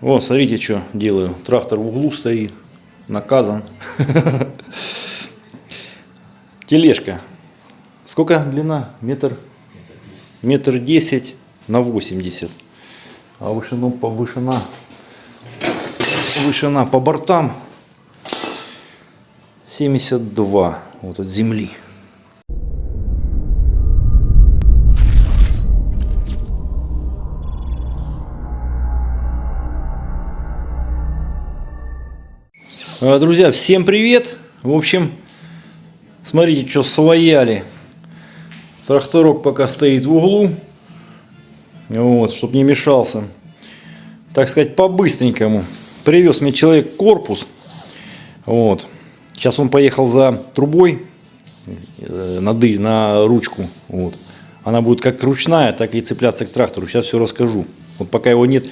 О, смотрите, что делаю. Трактор в углу стоит, наказан. Тележка. Сколько длина? Метр? Метр десять на 80. А вышину, по вышина, вышина по бортам 72 вот от земли. Друзья, всем привет! В общем, смотрите, что свояли. Тракторок пока стоит в углу, вот, чтобы не мешался. Так сказать, по-быстренькому. Привез мне человек корпус. Вот. Сейчас он поехал за трубой э, на, ды, на ручку. Вот. Она будет как ручная, так и цепляться к трактору. Сейчас все расскажу. Вот пока его нет,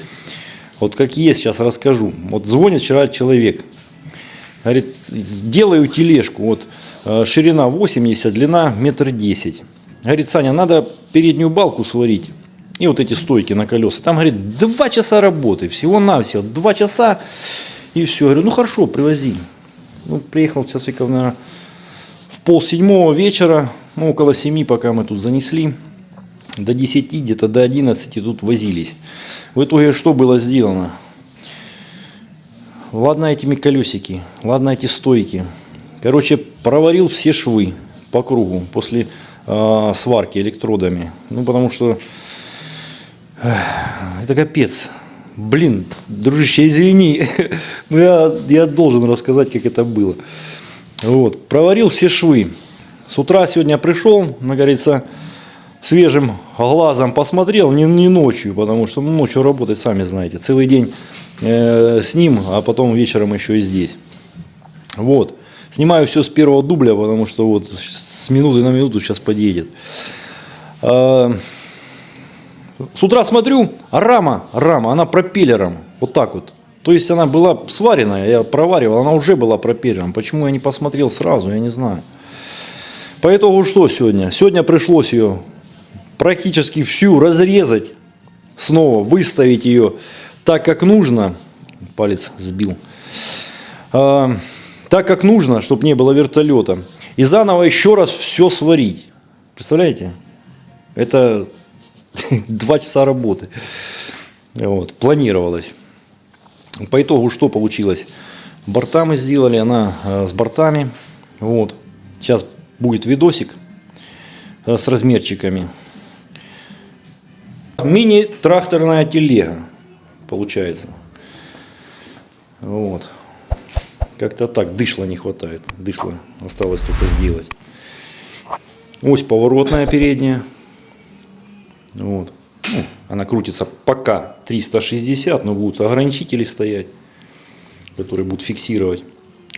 вот как есть, сейчас расскажу. Вот звонит вчера человек. Говорит, сделаю тележку. Вот э, ширина 80, длина метр десять. Говорит, Саня, надо переднюю балку сварить. И вот эти стойки на колеса. Там, говорит, два часа работы. Всего-навсего. Два часа. И все. Говорю, ну хорошо, привози. Ну, приехал часиков, наверное, в пол седьмого вечера. Ну, около семи, пока мы тут занесли. До 10, где-то до 11 тут возились. В итоге что было сделано? Ладно этими колесики, ладно эти стойки. Короче, проварил все швы по кругу после э, сварки электродами. Ну, потому что э, это капец. Блин, дружище, извини, но я, я должен рассказать, как это было. Вот, проварил все швы. С утра сегодня пришел, как говорится, свежим глазом посмотрел, не, не ночью, потому что ну, ночью работать, сами знаете, целый день э, с ним, а потом вечером еще и здесь. Вот. Снимаю все с первого дубля, потому что вот с минуты на минуту сейчас подъедет. Э, с утра смотрю, рама, рама, она пропеллером, вот так вот. То есть она была сваренная, я проваривал, она уже была пропеллером. Почему я не посмотрел сразу, я не знаю. По итогу что сегодня? Сегодня пришлось ее практически всю разрезать, снова выставить ее так, как нужно. Палец сбил. А, так, как нужно, чтобы не было вертолета. И заново еще раз все сварить. Представляете? Это два часа работы. Вот, планировалось. По итогу что получилось? Борта мы сделали, она э, с бортами. Вот. Сейчас будет видосик э, с размерчиками. Мини-тракторная телега получается. Вот. Как-то так, дышла не хватает. Дышла осталось только сделать. Ось поворотная передняя. Вот. Ну, она крутится пока 360, но будут ограничители стоять, которые будут фиксировать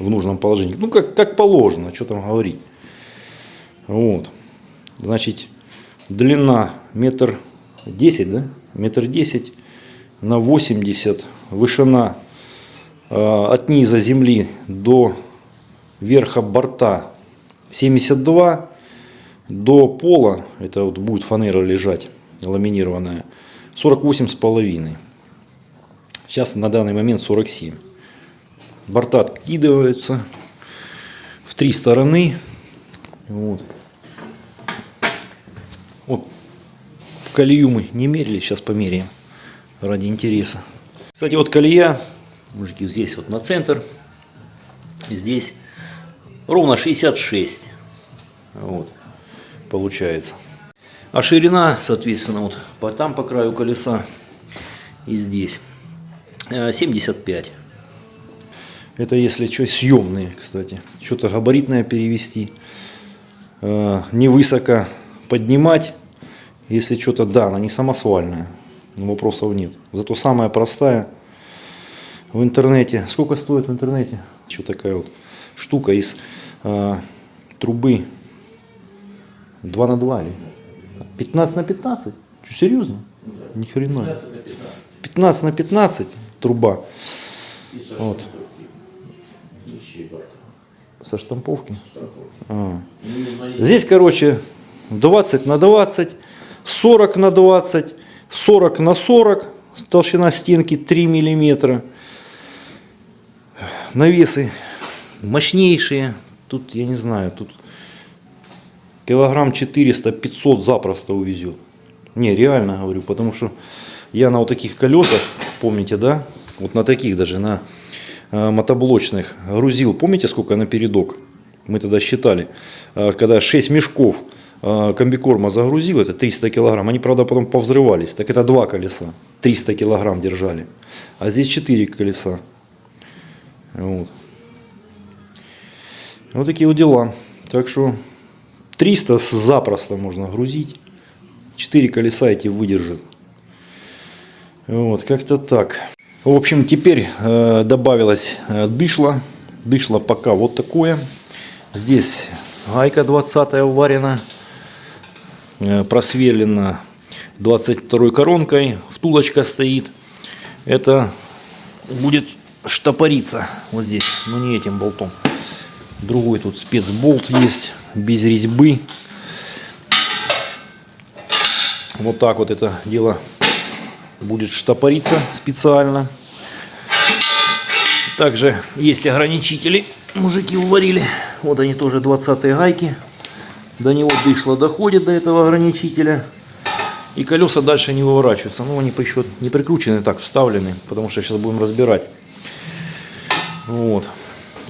в нужном положении. Ну, как, как положено, что там говорить. Вот. Значит, длина метр 10, да? Метр 10 на 80. Вышина э, от низа земли до верха борта 72. До пола, это вот будет фанера лежать, ламинированная, 48 с половиной. Сейчас на данный момент 47. Борта откидываются в три стороны. Вот. Вот колею мы не мерили, сейчас померяем ради интереса. Кстати, вот колея, мужики, здесь вот на центр, здесь ровно 66. Вот, получается. А ширина, соответственно, вот там по краю колеса и здесь 75. Э, Это если что, съемные, кстати. Что-то габаритное перевести. Э, не высоко поднимать. Если что-то, да, она не самосвальная. Но вопросов нет. Зато самая простая в интернете. Сколько стоит в интернете? Что такая вот штука из э, трубы 2 на 2 или 15 на 15? Что, серьезно? Ни хрена. 15 на 15 труба. Вот. Со штамповки? А. Здесь, короче, 20 на 20, 40 на 20, 40 на 40, толщина стенки 3 миллиметра. Навесы мощнейшие. Тут, я не знаю, тут килограмм 400-500 запросто увезет. Не, реально говорю, потому что я на вот таких колесах, помните, да? Вот на таких даже, на э, мотоблочных грузил. Помните, сколько на передок? Мы тогда считали. Э, когда 6 мешков комбикорма загрузил, это 300 килограмм. Они, правда, потом повзрывались. Так это два колеса. 300 килограмм держали. А здесь 4 колеса. Вот. Вот такие вот дела. Так что 300 запросто можно грузить. 4 колеса эти выдержат. Вот, как-то так. В общем, теперь э, добавилось э, дышло. Дышло пока вот такое. Здесь гайка 20 уварена. Э, просверлена 22 коронкой. Втулочка стоит. Это будет штопориться вот здесь. Но не этим болтом. Другой тут спецболт есть. Без резьбы. Вот так вот это дело будет штопориться специально. Также есть ограничители. Мужики уварили. Вот они тоже 20 гайки. До него дышло доходит до этого ограничителя. И колеса дальше не выворачиваются. Ну, они еще не прикручены, так вставлены. Потому что сейчас будем разбирать. Вот.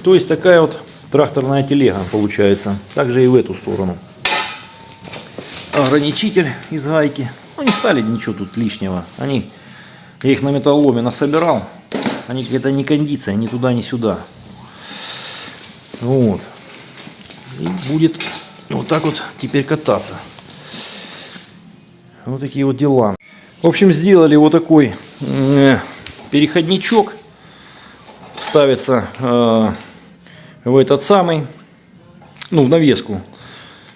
То есть такая вот тракторная телега получается. Также и в эту сторону ограничитель из гайки. Ну, не стали ничего тут лишнего. Они, я их на металломе насобирал. Они какая-то не кондиция, ни туда, ни сюда. Вот. И будет вот так вот теперь кататься. Вот такие вот дела. В общем, сделали вот такой э, переходничок. Ставится э, в этот самый, ну, в навеску.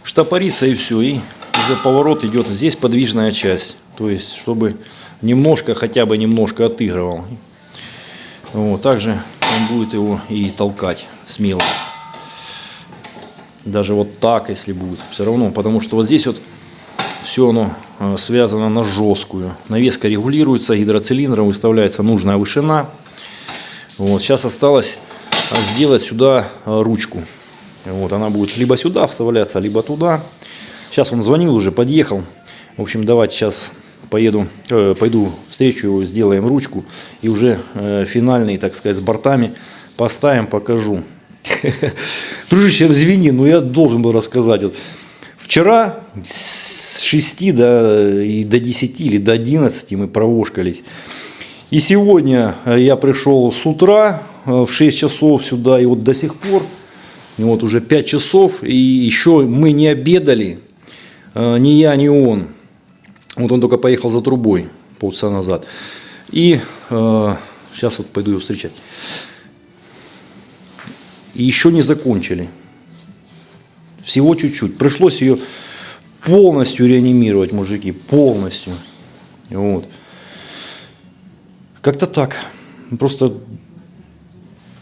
Штопорится и все. И уже поворот идет, здесь подвижная часть. То есть, чтобы немножко, хотя бы немножко отыгрывал. Вот, также он будет его и толкать смело. Даже вот так, если будет. Все равно, потому что вот здесь вот все оно э, связано на жесткую. Навеска регулируется, гидроцилиндром выставляется нужная вышина. Вот, сейчас осталось э, сделать сюда э, ручку. Вот, она будет либо сюда вставляться, либо туда. Сейчас он звонил уже, подъехал. В общем, давайте сейчас поеду, э, пойду встречу его, сделаем ручку. И уже э, финальный, так сказать, с бортами поставим, покажу. Дружище, извини, но я должен был рассказать. Вот, вчера с 6 до, и до 10 или до 11 мы провошкались. И сегодня я пришел с утра э, в 6 часов сюда, и вот до сих пор, вот уже 5 часов, и еще мы не обедали. Э, ни я, ни он. Вот он только поехал за трубой полчаса назад. И э, сейчас вот пойду его встречать. И еще не закончили. Всего чуть-чуть. Пришлось ее полностью реанимировать, мужики, полностью. Вот. Как-то так. Просто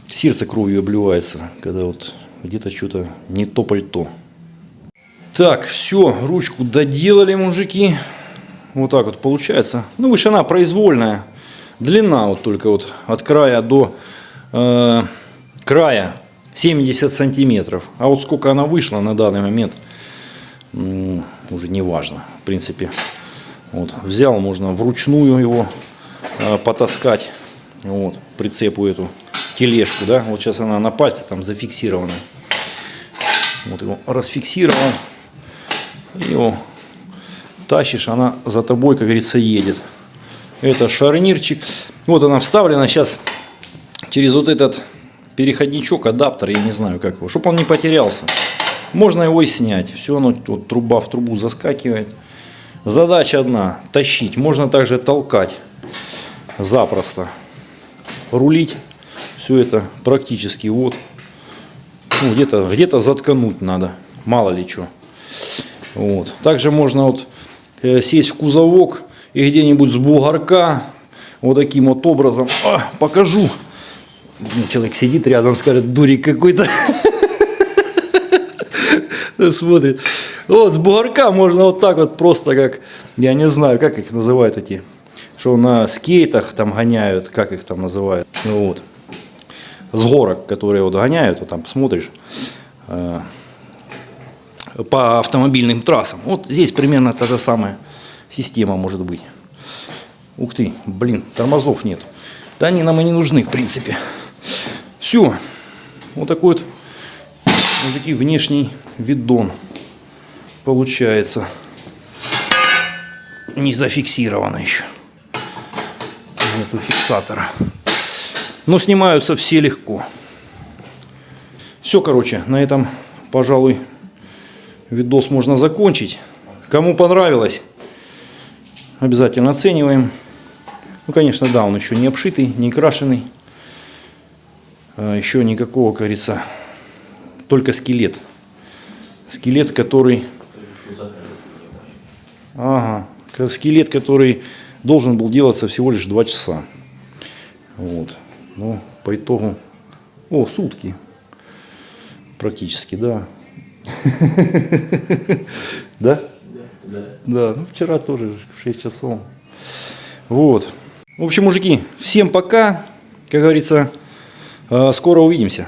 сердце кровью обливается, когда вот где-то что-то не то пальто. Так, все, ручку доделали, мужики. Вот так вот получается. Ну, вышина произвольная. Длина вот только вот от края до э, края 70 сантиметров. А вот сколько она вышла на данный момент, уже не важно. В принципе, вот взял, можно вручную его э, потаскать. Вот, прицепу эту тележку, да. Вот сейчас она на пальце там зафиксирована. Вот его расфиксировал его тащишь, она за тобой, как говорится, едет. Это шарнирчик. Вот она вставлена сейчас через вот этот переходничок, адаптер, я не знаю как его, чтобы он не потерялся. Можно его и снять. Все оно, вот труба в трубу заскакивает. Задача одна, тащить. Можно также толкать запросто. Рулить. Все это практически вот. Ну, где-то где, -то, заткнуть надо. Мало ли что. Вот. Также можно вот э, сесть в кузовок и где-нибудь с бугорка вот таким вот образом а, покажу. Человек сидит рядом, скажет, дурик какой-то. Смотрит. Вот с бугорка можно вот так вот просто как, я не знаю, как их называют эти что на скейтах там гоняют, как их там называют, ну вот, с горок, которые вот гоняют, вот там посмотришь, э, по автомобильным трассам. Вот здесь примерно та же самая система может быть. Ух ты, блин, тормозов нет. Да они нам и не нужны, в принципе. Все. Вот такой вот, мужики, внешний видон получается. Не зафиксировано еще. Нету фиксатора. Но снимаются все легко. Все, короче, на этом, пожалуй, видос можно закончить. Кому понравилось, обязательно оцениваем. Ну, конечно, да, он еще не обшитый, не крашеный. А, Еще никакого, как говорится, только скелет. Скелет, который... Ага, скелет, который должен был делаться всего лишь 2 часа. Вот. Ну, по итогу... О, сутки. Практически, да. Да? Да, ну вчера тоже в 6 часов. Вот. В общем, мужики, всем пока. Как говорится, э, скоро увидимся.